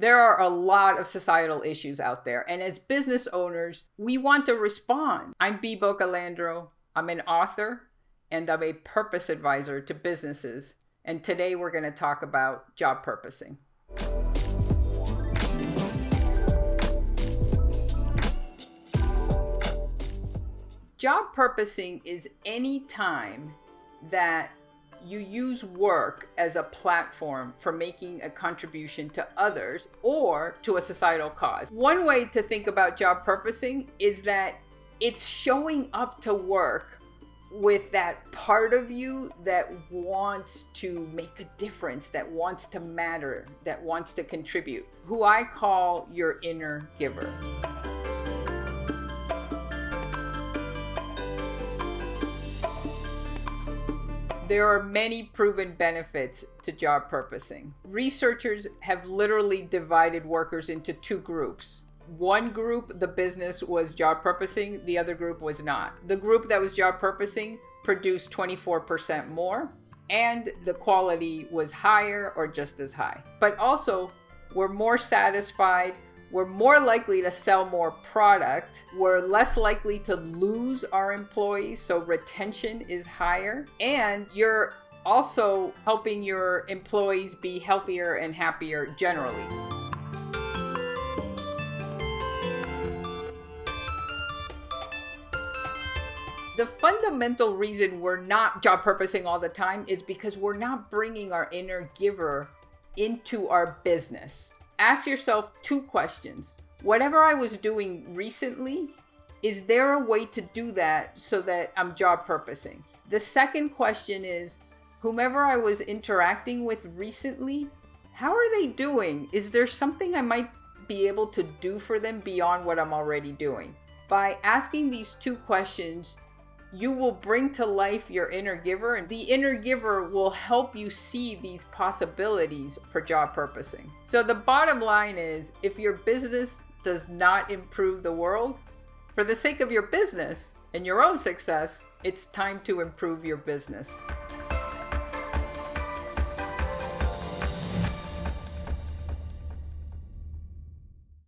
There are a lot of societal issues out there, and as business owners, we want to respond. I'm Bea Boccalandro. I'm an author and I'm a purpose advisor to businesses. And today we're going to talk about job purposing. Job purposing is any time that you use work as a platform for making a contribution to others or to a societal cause. One way to think about job purposing is that it's showing up to work with that part of you that wants to make a difference, that wants to matter, that wants to contribute, who I call your inner giver. There are many proven benefits to job purposing. Researchers have literally divided workers into two groups. One group, the business was job purposing, the other group was not. The group that was job purposing produced 24% more, and the quality was higher or just as high. But also, we're more satisfied we're more likely to sell more product. We're less likely to lose our employees, so retention is higher. And you're also helping your employees be healthier and happier generally. The fundamental reason we're not job purposing all the time is because we're not bringing our inner giver into our business ask yourself two questions. Whatever I was doing recently, is there a way to do that so that I'm job purposing? The second question is, whomever I was interacting with recently, how are they doing? Is there something I might be able to do for them beyond what I'm already doing? By asking these two questions, you will bring to life your inner giver and the inner giver will help you see these possibilities for job purposing. So the bottom line is if your business does not improve the world, for the sake of your business and your own success, it's time to improve your business.